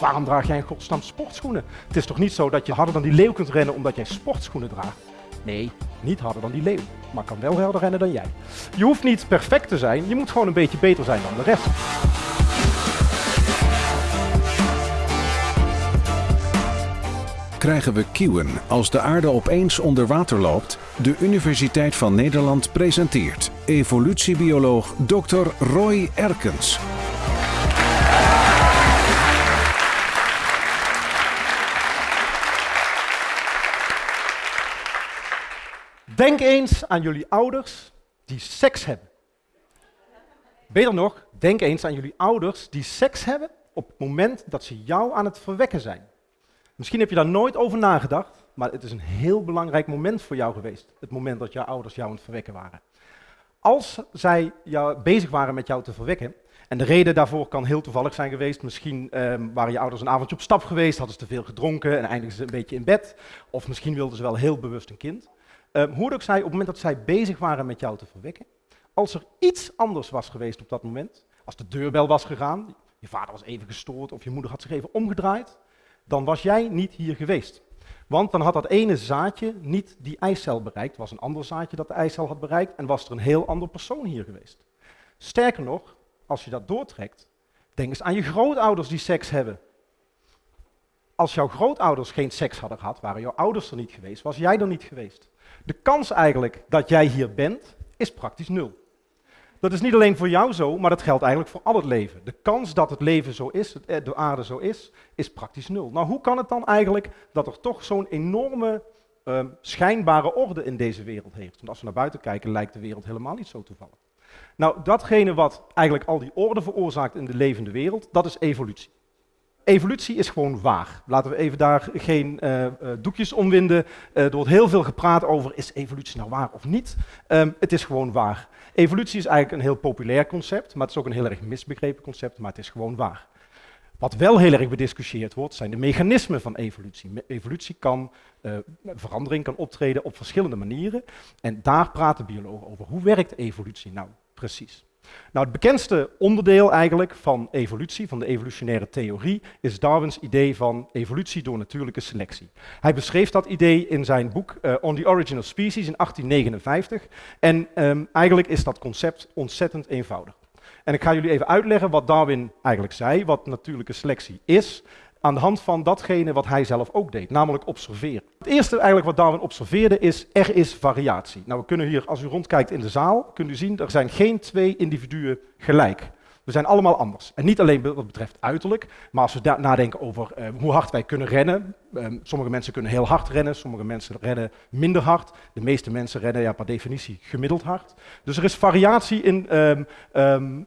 Waarom draag jij in godsnaam sportschoenen? Het is toch niet zo dat je harder dan die leeuw kunt rennen omdat jij sportschoenen draagt? Nee, niet harder dan die leeuw, maar kan wel harder rennen dan jij. Je hoeft niet perfect te zijn, je moet gewoon een beetje beter zijn dan de rest. krijgen we kieuwen als de aarde opeens onder water loopt? De Universiteit van Nederland presenteert evolutiebioloog Dr. Roy Erkens. Denk eens aan jullie ouders die seks hebben. Beter nog, denk eens aan jullie ouders die seks hebben op het moment dat ze jou aan het verwekken zijn. Misschien heb je daar nooit over nagedacht, maar het is een heel belangrijk moment voor jou geweest. Het moment dat jouw ouders jou aan het verwekken waren. Als zij jou, bezig waren met jou te verwekken, en de reden daarvoor kan heel toevallig zijn geweest. Misschien ehm, waren je ouders een avondje op stap geweest, hadden ze te veel gedronken en eindigden ze een beetje in bed. Of misschien wilden ze wel heel bewust een kind. Um, hoe ook zij, op het moment dat zij bezig waren met jou te verwekken, als er iets anders was geweest op dat moment, als de deurbel was gegaan, je vader was even gestoord of je moeder had zich even omgedraaid, dan was jij niet hier geweest. Want dan had dat ene zaadje niet die eicel bereikt, was een ander zaadje dat de eicel had bereikt en was er een heel ander persoon hier geweest. Sterker nog, als je dat doortrekt, denk eens aan je grootouders die seks hebben. Als jouw grootouders geen seks hadden gehad, waren jouw ouders er niet geweest, was jij er niet geweest. De kans eigenlijk dat jij hier bent, is praktisch nul. Dat is niet alleen voor jou zo, maar dat geldt eigenlijk voor al het leven. De kans dat het leven zo is, eh, de aarde zo is, is praktisch nul. Nou, hoe kan het dan eigenlijk dat er toch zo'n enorme uh, schijnbare orde in deze wereld heeft? Want als we naar buiten kijken, lijkt de wereld helemaal niet zo toevallig. Nou, datgene wat eigenlijk al die orde veroorzaakt in de levende wereld, dat is evolutie. Evolutie is gewoon waar. Laten we even daar geen uh, uh, doekjes omwinden. Uh, er wordt heel veel gepraat over, is evolutie nou waar of niet? Um, het is gewoon waar. Evolutie is eigenlijk een heel populair concept, maar het is ook een heel erg misbegrepen concept, maar het is gewoon waar. Wat wel heel erg bediscussieerd wordt, zijn de mechanismen van evolutie. Evolutie kan, verandering kan optreden op verschillende manieren. En daar praten biologen over. Hoe werkt evolutie nou precies? Nou, het bekendste onderdeel eigenlijk van evolutie, van de evolutionaire theorie, is Darwins idee van evolutie door natuurlijke selectie. Hij beschreef dat idee in zijn boek uh, On the Origin of Species in 1859. En um, eigenlijk is dat concept ontzettend eenvoudig. En ik ga jullie even uitleggen wat Darwin eigenlijk zei, wat natuurlijke selectie is aan de hand van datgene wat hij zelf ook deed, namelijk observeren. Het eerste eigenlijk wat Darwin observeerde is, er is variatie. Nou, we kunnen hier, als u rondkijkt in de zaal, kunt u zien, er zijn geen twee individuen gelijk. We zijn allemaal anders. En niet alleen wat betreft uiterlijk, maar als we nadenken over uh, hoe hard wij kunnen rennen. Um, sommige mensen kunnen heel hard rennen, sommige mensen rennen minder hard. De meeste mensen rennen ja, per definitie gemiddeld hard. Dus er is variatie in, um,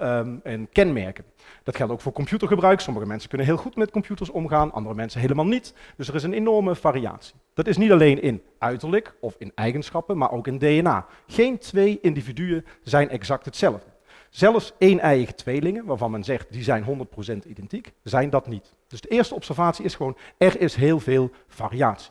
um, in kenmerken. Dat geldt ook voor computergebruik. Sommige mensen kunnen heel goed met computers omgaan, andere mensen helemaal niet. Dus er is een enorme variatie. Dat is niet alleen in uiterlijk of in eigenschappen, maar ook in DNA. Geen twee individuen zijn exact hetzelfde. Zelfs één-eiige tweelingen, waarvan men zegt die zijn 100% identiek, zijn dat niet. Dus de eerste observatie is gewoon, er is heel veel variatie.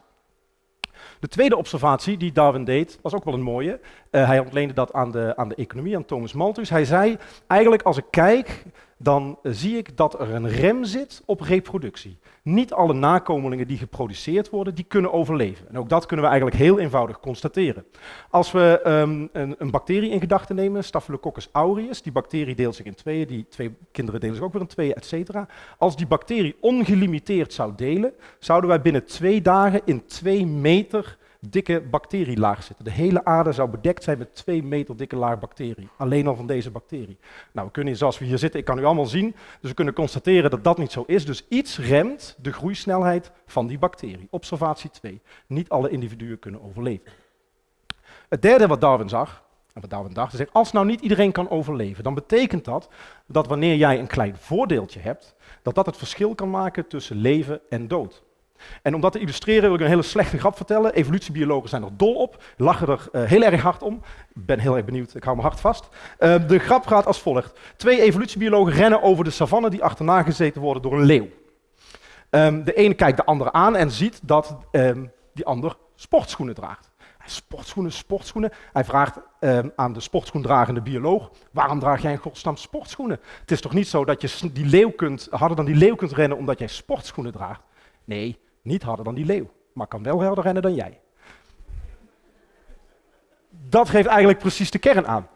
De tweede observatie die Darwin deed, was ook wel een mooie. Uh, hij ontleende dat aan de, aan de economie, aan Thomas Malthus. Hij zei, eigenlijk als ik kijk dan zie ik dat er een rem zit op reproductie. Niet alle nakomelingen die geproduceerd worden, die kunnen overleven. En ook dat kunnen we eigenlijk heel eenvoudig constateren. Als we um, een, een, bacterie in gedachten nemen, Staphylococcus aureus, die bacterie deelt zich in tweeën, die twee kinderen delen zich ook weer in tweeën, et cetera. Als die bacterie ongelimiteerd zou delen, zouden wij binnen twee dagen in twee meter dikke bacterielaag zitten. De hele aarde zou bedekt zijn met twee meter dikke laag bacterie. Alleen al van deze bacterie. Nou, we kunnen, zoals we hier zitten, ik kan u allemaal zien, dus we kunnen constateren dat dat niet zo is. Dus iets remt de groeisnelheid van die bacterie. Observatie 2. Niet alle individuen kunnen overleven. Het derde wat Darwin zag, en wat Darwin dacht, is als nou niet iedereen kan overleven, dan betekent dat dat wanneer jij een klein voordeeltje hebt, dat dat het verschil kan maken tussen leven en dood. En om dat te illustreren wil ik een hele slechte grap vertellen. Evolutiebiologen zijn er dol op, lachen er uh, heel erg hard om. Ik ben heel erg benieuwd, ik hou me hard vast. Uh, de grap gaat als volgt. Twee evolutiebiologen rennen over de savanne die achterna gezeten worden door een leeuw. Um, de ene kijkt de andere aan en ziet dat um, die ander sportschoenen draagt. sportschoenen, sportschoenen. Hij vraagt ehm, aan de sportschoendragende bioloog, waarom draag jij in godsnaam sportschoenen? Het is toch niet zo dat je die leeuw kunt, harder dan die leeuw kunt rennen omdat jij sportschoenen draagt? Nee, niet harder dan die leeuw, maar kan wel harder rennen dan jij. Dat geeft eigenlijk precies de kern aan.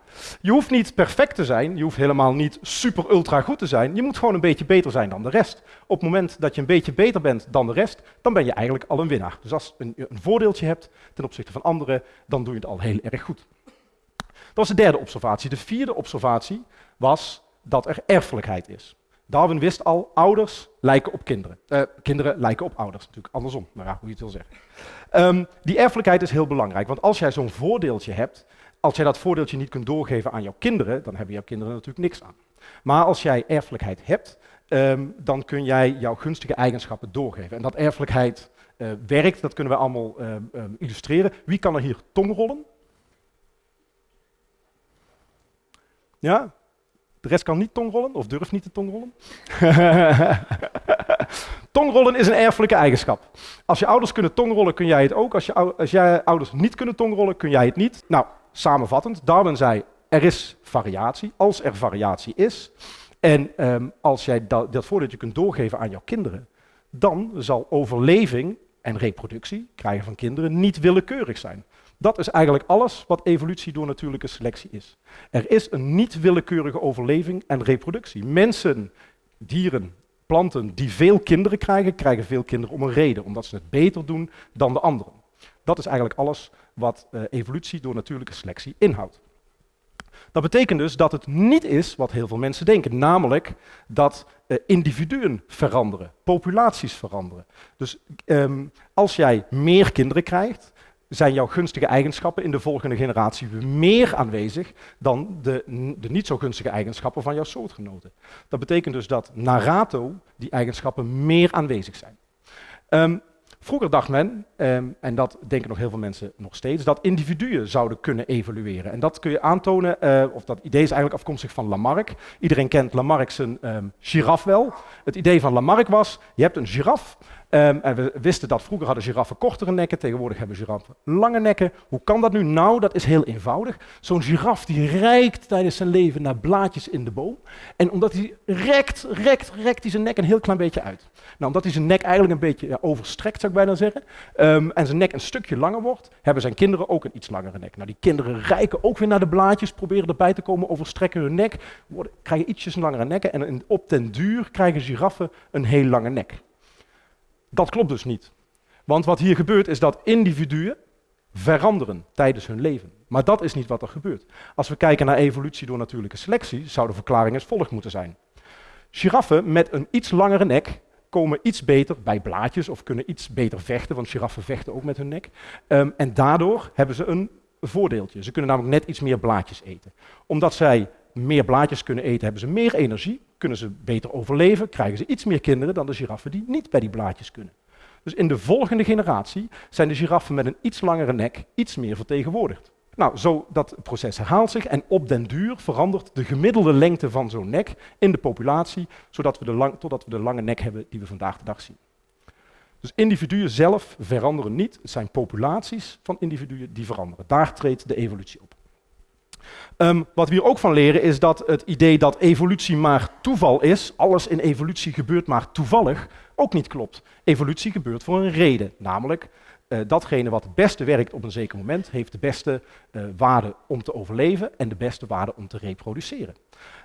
Je hoeft niet perfect te zijn, je hoeft helemaal niet super ultra goed te zijn. Je moet gewoon een beetje beter zijn dan de rest. Op het moment dat je een beetje beter bent dan de rest, dan ben je eigenlijk al een winnaar. Dus als je een, een voordeeltje hebt ten opzichte van anderen, dan doe je het al heel erg goed. Dat was de derde observatie. De vierde observatie was dat er erfelijkheid is. Darwin wist al, ouders lijken op kinderen. Uh, kinderen lijken op ouders, natuurlijk andersom, maar ja, hoe je het wil zeggen. Um, die erfelijkheid is heel belangrijk, want als jij zo'n voordeeltje hebt, als jij dat voordeeltje niet kunt doorgeven aan jouw kinderen, dan hebben jouw kinderen natuurlijk niks aan. Maar als jij erfelijkheid hebt, um, dan kun jij jouw gunstige eigenschappen doorgeven. En dat erfelijkheid uh, werkt, dat kunnen we allemaal uh, um, illustreren. Wie kan er hier tongrollen? Ja? De rest kan niet tongrollen of durft niet te tongrollen. tongrollen is een erfelijke eigenschap. Als je ouders kunnen tongrollen, kun jij het ook. Als, je, als jij ouders niet kunnen tongrollen, kun jij het niet. Nou, samenvattend, Darwin zei, er is variatie. Als er variatie is, en um, als jij dat, dat voordat je kunt doorgeven aan jouw kinderen, dan zal overleving en reproductie, krijgen van kinderen, niet willekeurig zijn. Dat is eigenlijk alles wat evolutie door natuurlijke selectie is. Er is een niet willekeurige overleving en reproductie. Mensen, dieren, planten die veel kinderen krijgen, krijgen veel kinderen om een reden, omdat ze het beter doen dan de anderen. Dat is eigenlijk alles wat uh, evolutie door natuurlijke selectie inhoudt. Dat betekent dus dat het niet is wat heel veel mensen denken, namelijk dat uh, individuen veranderen, populaties veranderen. Dus um, als jij meer kinderen krijgt, zijn jouw gunstige eigenschappen in de volgende generatie meer aanwezig dan de, de niet zo gunstige eigenschappen van jouw soortgenoten. Dat betekent dus dat na rato die eigenschappen meer aanwezig zijn. Um, Vroeger dacht men, um, en dat denken nog heel veel mensen nog steeds, dat individuen zouden kunnen evolueren. En dat kun je aantonen, uh, of dat idee is eigenlijk afkomstig van Lamarck. Iedereen kent Lamarck zijn um, giraf wel. Het idee van Lamarck was, je hebt een giraf, Um, en we wisten dat vroeger hadden giraffen kortere nekken, tegenwoordig hebben giraffen lange nekken. Hoe kan dat nu? Nou, dat is heel eenvoudig. Zo'n giraf die reikt tijdens zijn leven naar blaadjes in de boom. En omdat hij rekt, rekt, rekt hij zijn nek een heel klein beetje uit. Nou, omdat hij zijn nek eigenlijk een beetje ja, overstrekt, zou ik bijna zeggen, um, en zijn nek een stukje langer wordt, hebben zijn kinderen ook een iets langere nek. Nou, die kinderen rijken ook weer naar de blaadjes, proberen erbij te komen, overstrekken hun nek, worden, krijgen ietsjes langere nekken en op den duur krijgen giraffen een heel lange nek. Dat klopt dus niet. Want wat hier gebeurt is dat individuen veranderen tijdens hun leven. Maar dat is niet wat er gebeurt. Als we kijken naar evolutie door natuurlijke selectie, zou de verklaring als volgt moeten zijn. Giraffen met een iets langere nek komen iets beter bij blaadjes of kunnen iets beter vechten, want giraffen vechten ook met hun nek. Um, en daardoor hebben ze een voordeeltje. Ze kunnen namelijk net iets meer blaadjes eten. Omdat zij meer blaadjes kunnen eten, hebben ze meer energie, kunnen ze beter overleven, krijgen ze iets meer kinderen dan de giraffen die niet bij die blaadjes kunnen. Dus in de volgende generatie zijn de giraffen met een iets langere nek iets meer vertegenwoordigd. Nou, zo dat proces herhaalt zich en op den duur verandert de gemiddelde lengte van zo'n nek in de populatie, zodat we de lang, totdat we de lange nek hebben die we vandaag de dag zien. Dus individuen zelf veranderen niet, het zijn populaties van individuen die veranderen. Daar treedt de evolutie op. Um, wat we hier ook van leren is dat het idee dat evolutie maar toeval is, alles in evolutie gebeurt maar toevallig, ook niet klopt. Evolutie gebeurt voor een reden, namelijk uh, datgene wat het beste werkt op een zeker moment, heeft de beste uh, waarde om te overleven en de beste waarde om te reproduceren.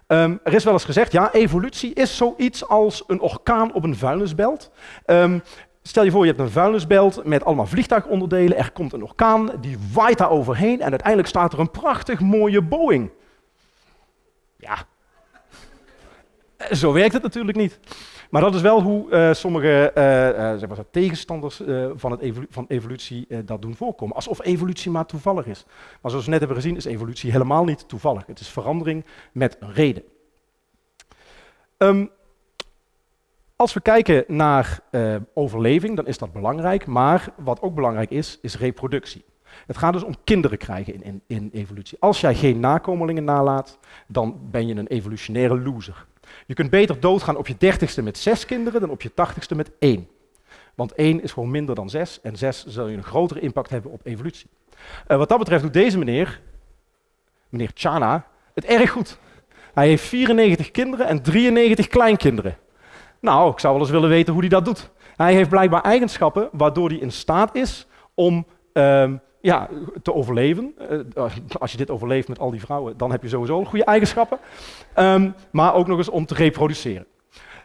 Um, er is wel eens gezegd, ja, evolutie is zoiets als een orkaan op een vuilnisbelt. Um, Stel je voor, je hebt een vuilnisbelt met allemaal vliegtuigonderdelen. Er komt een orkaan, die waait daar overheen en uiteindelijk staat er een prachtig mooie Boeing. Ja, zo werkt het natuurlijk niet. Maar dat is wel hoe uh, sommige zeg maar, tegenstanders van, het van evolutie dat doen voorkomen. Alsof evolutie maar toevallig is. Maar zoals we net hebben gezien is evolutie helemaal niet toevallig. Het is verandering met een reden. Um, als we kijken naar uh, overleving, dan is dat belangrijk, maar wat ook belangrijk is, is reproductie. Het gaat dus om kinderen krijgen in, in, evolutie. Als jij geen nakomelingen nalaat, dan ben je een evolutionaire loser. Je kunt beter doodgaan op je dertigste met zes kinderen dan op je tachtigste met één. Want 1 is gewoon minder dan 6 en 6 zal je een grotere impact hebben op evolutie. Uh, wat dat betreft doet deze meneer, meneer Chana, het erg goed. Hij heeft 94 kinderen en 93 kleinkinderen. Nou, ik zou wel eens willen weten hoe hij dat doet. Hij heeft blijkbaar eigenschappen waardoor hij in staat is om um, ja, te overleven. Uh, als je dit overleeft met al die vrouwen, dan heb je sowieso goede eigenschappen. Um, maar ook nog eens om te reproduceren.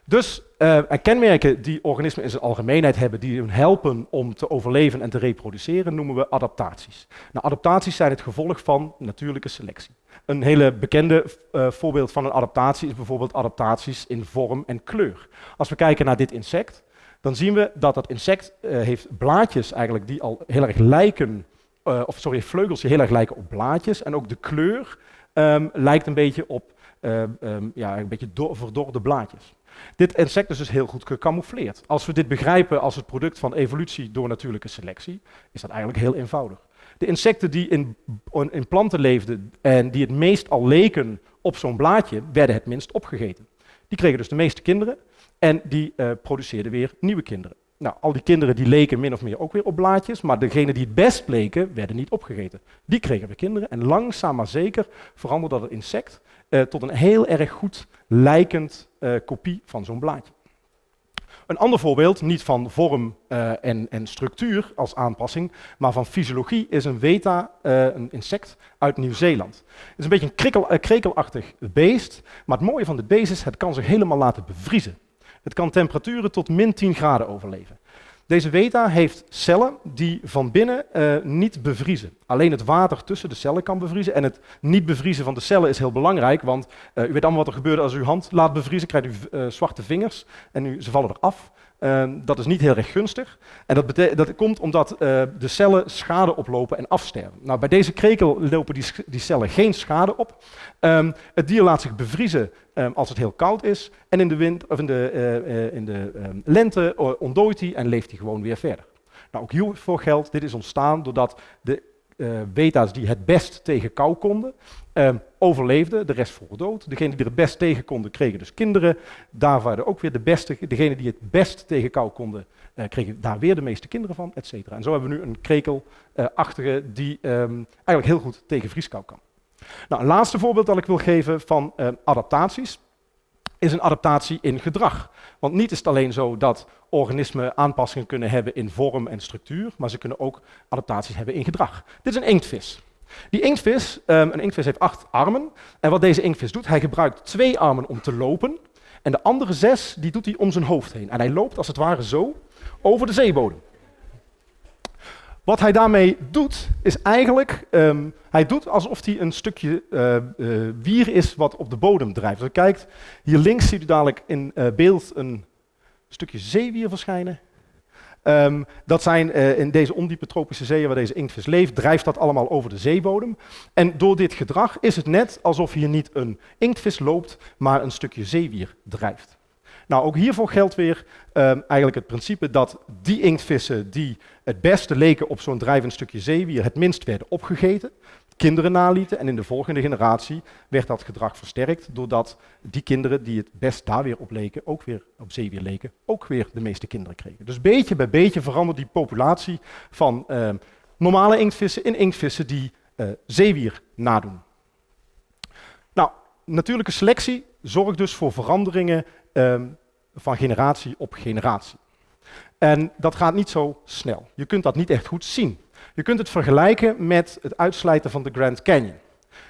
Dus uh, kenmerken die organismen in zijn algemeenheid hebben, die hun helpen om te overleven en te reproduceren, noemen we adaptaties. Nou, adaptaties zijn het gevolg van natuurlijke selectie. Een hele bekende uh, voorbeeld van een adaptatie is bijvoorbeeld adaptaties in vorm en kleur. Als we kijken naar dit insect, dan zien we dat dat insect uh, heeft blaadjes eigenlijk die al heel erg lijken, uh, of sorry, vleugels die heel erg lijken op blaadjes. En ook de kleur um, lijkt een beetje op um, ja, een beetje verdorde blaadjes. Dit insect is dus heel goed gecamoufleerd. Als we dit begrijpen als het product van evolutie door natuurlijke selectie, is dat eigenlijk heel eenvoudig. De insecten die in, in planten leefden en die het meest al leken op zo'n blaadje, werden het minst opgegeten. Die kregen dus de meeste kinderen en die uh, produceerden weer nieuwe kinderen. Nou, al die kinderen die leken min of meer ook weer op blaadjes, maar degenen die het best bleken, werden niet opgegeten. Die kregen weer kinderen en langzaam maar zeker veranderde dat insect uh, tot een heel erg goed lijkend uh, kopie van zo'n blaadje. Een ander voorbeeld, niet van vorm uh, en, en, structuur als aanpassing, maar van fysiologie, is een weta, uh, een insect uit Nieuw-Zeeland. Het is een beetje een krikkel, krekelachtig beest, maar het mooie van dit beest is, het kan zich helemaal laten bevriezen. Het kan temperaturen tot min 10 graden overleven. Deze weta heeft cellen die van binnen niet bevriezen. Alleen het water tussen de cellen kan bevriezen. En het niet bevriezen van de cellen is heel belangrijk, want uh, u weet allemaal wat er gebeurt als u uw hand laat bevriezen. krijgt u uh, zwarte vingers en u, ze vallen eraf. Uh, dat is niet heel erg gunstig. En dat, dat komt omdat uh, de cellen schade oplopen en afsterven. Nou, bij deze krekel lopen die, die cellen geen schade op. Um, het dier laat zich bevriezen um, als het heel koud is. En in de, wind, of in de, in de lente ontdooit hij en leeft hij gewoon weer verder. Nou, ook hiervoor geldt, dit is ontstaan doordat de beta's die het best tegen kou konden, Um, overleefden, de rest vroeg dood. Degenen die er het best tegen konden, kregen dus kinderen. Daar waren ook weer de beste. Degenen die het best tegen kou konden, uh, kregen daar weer de meeste kinderen van, et cetera. En zo hebben we nu een krekelachtige uh, die um, eigenlijk heel goed tegen vrieskou kan. Nou, een laatste voorbeeld dat ik wil geven van uh, adaptaties is een adaptatie in gedrag. Want niet is het alleen zo dat organismen aanpassingen kunnen hebben in vorm en structuur, maar ze kunnen ook adaptaties hebben in gedrag. Dit is een inktvis. Die inktvis, um, een inktvis heeft acht armen. En wat deze inktvis doet, hij gebruikt twee armen om te lopen. En de andere zes, die doet hij om zijn hoofd heen. En hij loopt als het ware zo over de zeebodem. Wat hij daarmee doet, is eigenlijk, um, hij doet alsof hij een stukje uh, uh, wier is wat op de bodem drijft. Als je kijkt, hier links ziet u dadelijk in uh, beeld een stukje zeewier verschijnen. Um, dat zijn in deze ondiepe tropische zeeën waar deze inktvis leeft, drijft dat allemaal over de zeebodem. En door dit gedrag is het net alsof hier niet een inktvis loopt, maar een stukje zeewier drijft. Nou, ook hiervoor geldt weer um, eigenlijk het principe dat die inktvissen die het beste leken op zo'n drijvend stukje zeewier het minst werden opgegeten, kinderen nalieten. En in de volgende generatie werd dat gedrag versterkt, doordat die kinderen die het best daar weer op leken, ook weer op zeewier leken, ook weer de meeste kinderen kregen. Dus beetje bij beetje verandert die populatie van uh, normale inktvissen in inktvissen die uh, zeewier nadoen. Nou, natuurlijke selectie zorgt dus voor veranderingen uh, van generatie op generatie. En dat gaat niet zo snel. Je kunt dat niet echt goed zien. Je kunt het vergelijken met het uitslijten van de Grand Canyon.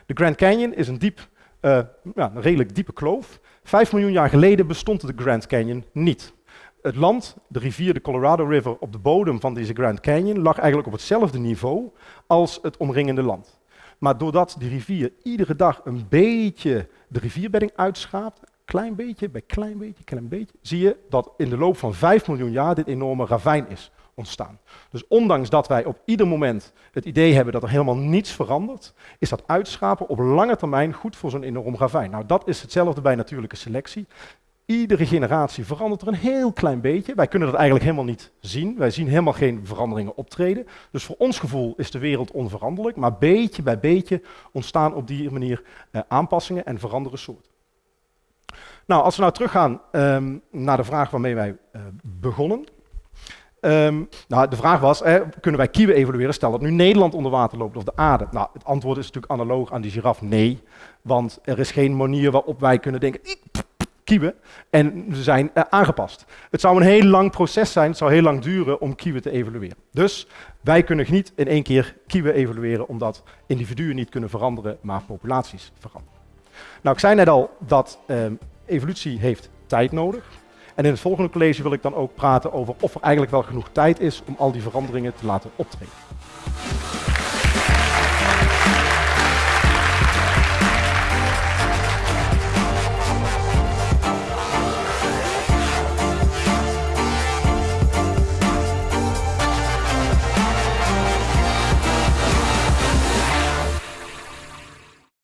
De Grand Canyon is een, diep, uh, ja, een redelijk diepe kloof. Vijf miljoen jaar geleden bestond de Grand Canyon niet. Het land, de rivier, de Colorado River, op de bodem van deze Grand Canyon lag eigenlijk op hetzelfde niveau als het omringende land. Maar doordat die rivier iedere dag een beetje de rivierbedding uitschaapt, klein beetje bij klein beetje, klein beetje, zie je dat in de loop van 5 miljoen jaar dit enorme ravijn is ontstaan. Dus ondanks dat wij op ieder moment het idee hebben dat er helemaal niets verandert, is dat uitschapen op lange termijn goed voor zo'n enorm ravijn. Nou, dat is hetzelfde bij natuurlijke selectie. Iedere generatie verandert er een heel klein beetje. Wij kunnen dat eigenlijk helemaal niet zien. Wij zien helemaal geen veranderingen optreden. Dus voor ons gevoel is de wereld onveranderlijk, maar beetje bij beetje ontstaan op die manier uh, aanpassingen en veranderen soorten. Nou, als we nou teruggaan um, naar de vraag waarmee wij uh, begonnen, Ehm, nou, de vraag was, hè, kunnen wij kieuwen evolueren? Stel dat nu Nederland onder water loopt of de aarde. Nou, het antwoord is natuurlijk analoog aan die giraf, nee. Want er is geen manier waarop wij kunnen denken, kieuwen. En ze zijn uh, aangepast. Het zou een heel lang proces zijn, het zou heel lang duren om kieuwen te evolueren. Dus wij kunnen niet in één keer kieuwen evolueren, omdat individuen niet kunnen veranderen, maar populaties veranderen. Nou, ik zei net al dat um, evolutie heeft tijd nodig. En in het volgende college wil ik dan ook praten over of er eigenlijk wel genoeg tijd is om al die veranderingen te laten optreden.